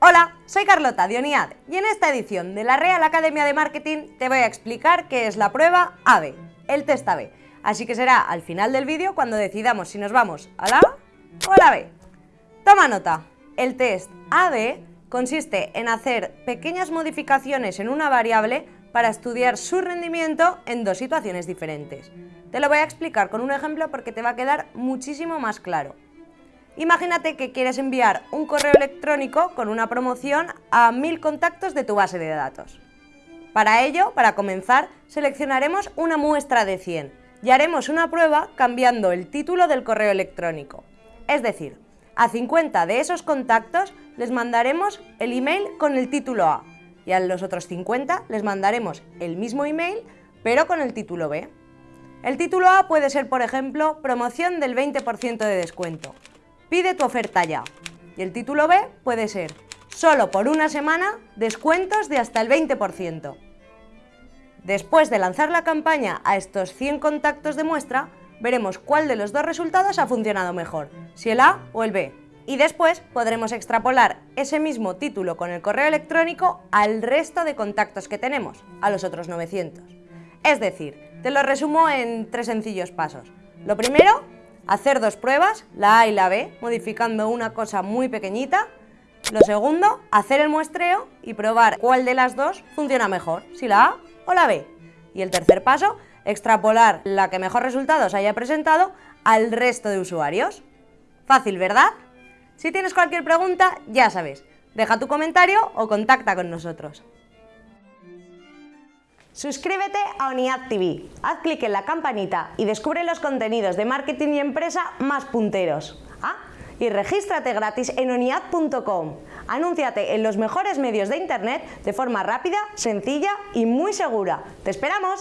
Hola, soy Carlota Dioniad y en esta edición de la Real Academia de Marketing te voy a explicar qué es la prueba AB, el test AB. Así que será al final del vídeo cuando decidamos si nos vamos a la A o a la B. Toma nota, el test AB consiste en hacer pequeñas modificaciones en una variable para estudiar su rendimiento en dos situaciones diferentes. Te lo voy a explicar con un ejemplo porque te va a quedar muchísimo más claro. Imagínate que quieres enviar un correo electrónico con una promoción a mil contactos de tu base de datos. Para ello, para comenzar, seleccionaremos una muestra de 100 y haremos una prueba cambiando el título del correo electrónico. Es decir, a 50 de esos contactos les mandaremos el email con el título A y a los otros 50 les mandaremos el mismo email pero con el título B. El título A puede ser, por ejemplo, promoción del 20% de descuento Pide tu oferta ya. Y el título B puede ser solo por una semana descuentos de hasta el 20%. Después de lanzar la campaña a estos 100 contactos de muestra, veremos cuál de los dos resultados ha funcionado mejor, si el A o el B. Y después podremos extrapolar ese mismo título con el correo electrónico al resto de contactos que tenemos, a los otros 900. Es decir, te lo resumo en tres sencillos pasos. Lo primero, hacer dos pruebas, la A y la B, modificando una cosa muy pequeñita. Lo segundo, hacer el muestreo y probar cuál de las dos funciona mejor, si la A o la B. Y el tercer paso, extrapolar la que mejor resultados haya presentado al resto de usuarios. Fácil, ¿verdad? Si tienes cualquier pregunta, ya sabes, deja tu comentario o contacta con nosotros. Suscríbete a ONIAD TV, haz clic en la campanita y descubre los contenidos de marketing y empresa más punteros. Ah, y regístrate gratis en oniad.com. Anúnciate en los mejores medios de internet de forma rápida, sencilla y muy segura. ¡Te esperamos!